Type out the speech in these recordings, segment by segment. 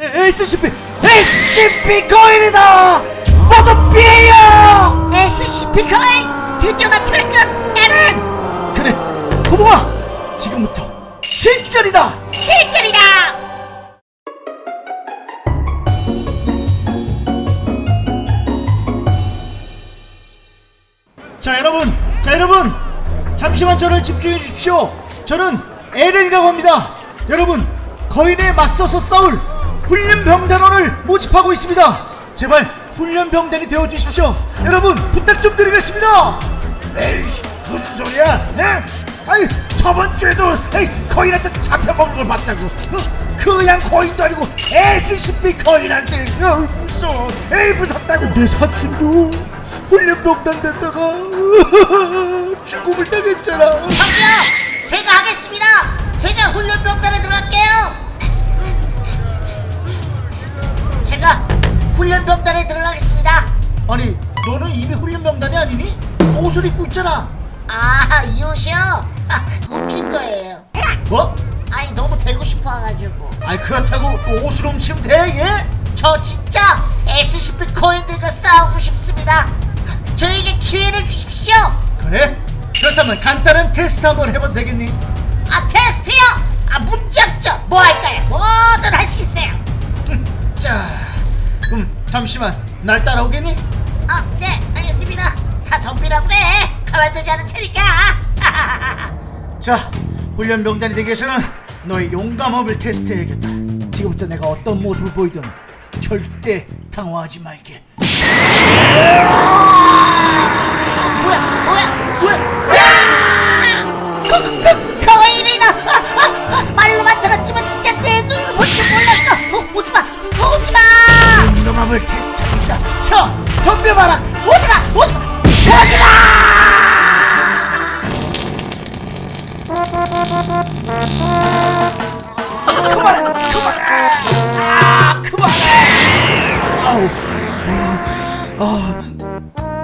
SCP SCP 거인이다! 모두 피해요! SCP 거인 드디어 나타났군 에렌 그래 호봉아 지금부터 실전이다! 실전이다! 자 여러분 자 여러분! 잠시만 저를 집중해 주십시오. 저는 에렌이라고 합니다. 여러분 거인에 맞서서 싸울 훈련병단원을 모집하고 있습니다. 제발 훈련병단이 되어 주십시오. 여러분 부탁 좀 드리겠습니다. 에이씨 무슨 소리야? 에? 아이 저번 주에도 에이, 거인한테 잡혀먹는 걸 봤다고. 어? 그냥 거인도 아니고 SCP 거인한테 어, 무서워. 에이 무섭다고. 내 사촌도 훈련병단 됐다가 죽음을 당했잖아. 저기요 제가 하겠습니다. 제가 훈련병단 아니 너는 이미 훈련병단이 아니니? 옷을 입고 있잖아 아이 옷이요? 아, 훔친 거예요 뭐? 아니 너무 되고 싶어가지고 아니 그렇다고 옷을 훔치면 돼 예? 저 진짜 SCP 코인들과 싸우고 싶습니다 저에게 기회를 주십시오 그래? 그렇다면 간단한 테스트 한번 해봐도 되겠니? 아 테스트요? 아 문제 없죠 뭐 할까요? 뭐든 할 수 있어요 자 그럼 잠시만 날 따라오겠니? 다 덤비라 그래. 가만두지 않을 테니까. 자 훈련병단이 되기 위해서는 너의 용감함을 테스트해야겠다. 지금부터 내가 어떤 모습을 보이든 절대 당황하지 말길. 뭐야 뭐야 뭐야? 거, 거, 거인이다. 아, 아, 아, 말로만 들었지만 진짜 내 눈을 볼 줄 몰랐어. 어, 오지마 어, 오지마! 용감함을 테스트하겠다. 자 덤벼봐라. 오지마 오지마 그만해 그만해! 아 그만해! 아우 아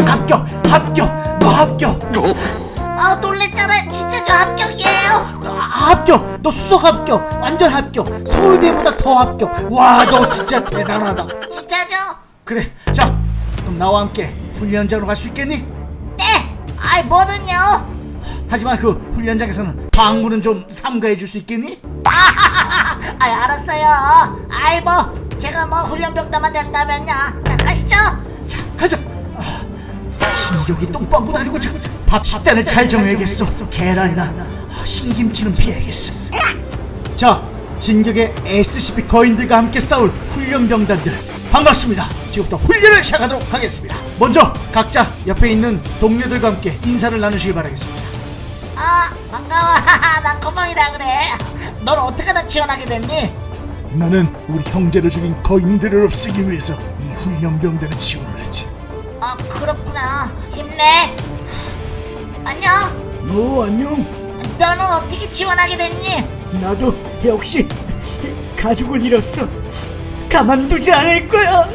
합격 합격 너 합격! 아 놀랬잖아. 진짜 저 합격이에요. 아, 합격! 너 수석 합격! 완전 합격! 서울대보다 더 합격! 와 너 진짜 대단하다. 진짜죠? 그래 자 그럼 나와 함께 훈련장으로 갈 수 있겠니? 네! 아이 뭐든요. 하지만 그 훈련장에서는 방문은 좀 삼가해 줄 수 있겠니? 아 알았어요. 아이 뭐 제가 뭐 훈련병단만 된다면요. 자 가시죠. 자 가자. 아, 진격이 똥방구 다니고 자, 밥 식단을 잘 정해야겠어. 계란이나 아, 신김치는 피해야겠어. 자 진격의 SCP 거인들과 함께 싸울 훈련병단들 반갑습니다 지금부터 훈련을 시작하도록 하겠습니다. 먼저 각자 옆에 있는 동료들과 함께 인사를 나누시기 바라겠습니다. 아 반가워. 난 코멍이라 그래. 넌 어떻게 하다 지원하게 됐니? 나는 우리 형제를 죽인 거인들을 없애기 위해서 이 훈련병단에 지원을 했지. 아 그렇구나. 힘내. 안녕. 너 안녕. 너는 어떻게 지원하게 됐니? 나도 역시 가족을 잃었어. 가만두지 않을 거야.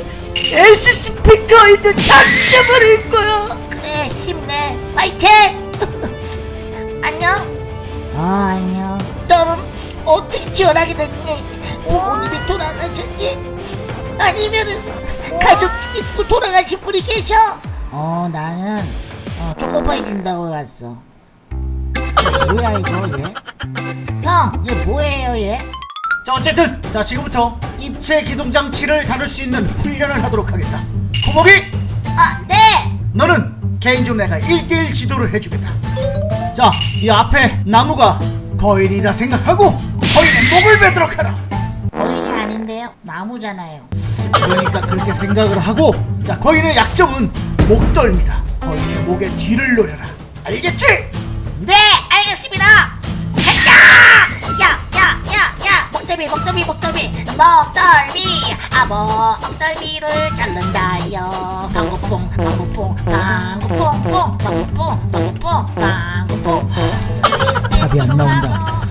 SCP 거인들 다 죽여버릴 거야. 그래 힘내. 파이팅! 안녕. 아 안녕. 너는 어떻게 지원하게 됐니? 부모님이 돌아가셨니? 아니면은 가족 있고 돌아가신 분이 계셔? 어 나는 어, 초코파이 준다고 갔어. 뭐야 이거 얘 형 얘 뭐예요 얘 자 어쨌든 자 지금부터 입체 기동 장치를 다룰 수 있는 훈련을 하도록 하겠다. 고목이 아, 네! 너는 개인적으로 내가 1대1 지도를 해주겠다. 자 이 앞에 나무가 거인이라 생각하고 거인의 목을 베도록 하라. 거인이 아닌데요? 나무잖아요. 그러니까 그렇게 생각을 하고 자 거인의 약점은 목덜미다. 거인의 목에 뒤를 노려라. 알겠지? 네, 알겠습니다! 목덜미, 목덜미, 목덜미! 목덜미! 아, 목덜미를 자른다요. 방구풍, 방구풍, 풍, 방구풍, 방구풍, 방구풍. 답이 안 나온다.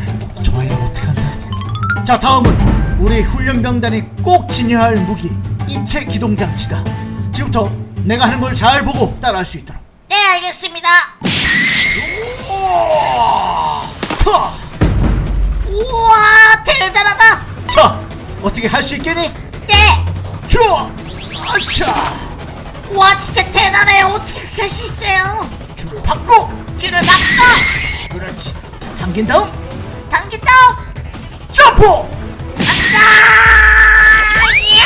저 아이를 어떡한다. 자 다음은 우리 훈련병단이 꼭 지녀야 할 무기 입체 기동 장치다. 지금부터 내가 하는 걸 잘 보고 따라할 수 있도록. 네, 알겠습니다. 타! 우와, 대단하다! 자 어떻게 할 수 있겠니? 네! 좋아. 아차. 와 진짜 대단해요. 어떻게 그렇게 할 수 있어요? 줄을 받고 줄을 바꿔. 그렇지. 자, 당긴 다음. 당긴 다음. 점프. 간다. 이야!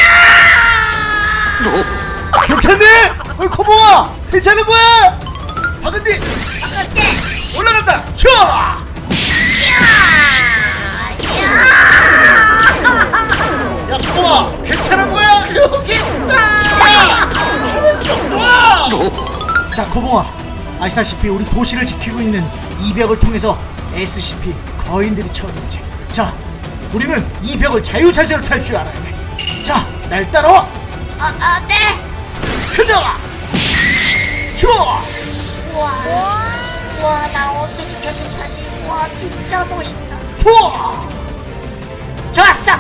괜찮니? 어이 코봉아 괜찮은 거야? 자 코봉아. 아시다시피 우리 도시를 지키고 있는 이 벽을 통해서 SCP 거인들이 처음이지. 자 우리는 이 벽을 자유자재로 탈 줄 알아야 돼자날 따라와. 어, 어, 네. 가자 좋아 와, 와, 나 어떻게 저렇게 타지? 와, 진짜 멋있다. 좋아 좋았어,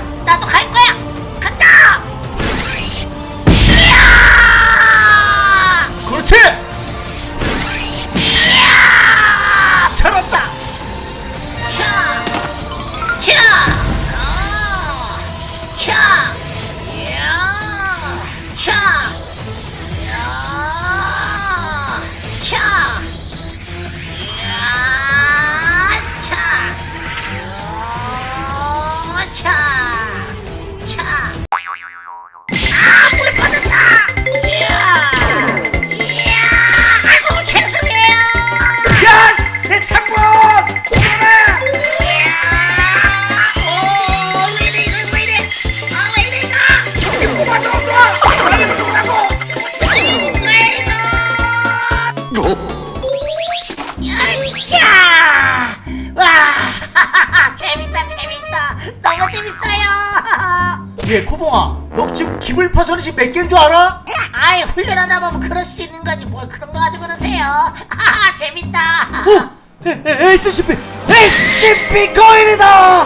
예, 코봉아, 너 지금 기물 파손이 지금 몇 개인 줄 알아? 아이, 훈련하다 보면 그럴 수 있는 거지. 뭘 그런 거 가지고 그러세요. 하하, 재밌다. 어? 에, SCP! SCP 거인이다!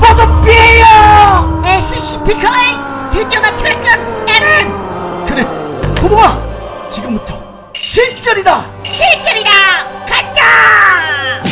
모두 피해요! SCP 거인 드디어 나타났군. 에렌 그래, 코봉아! 지금부터 실전이다! 실전이다. 간다. 야!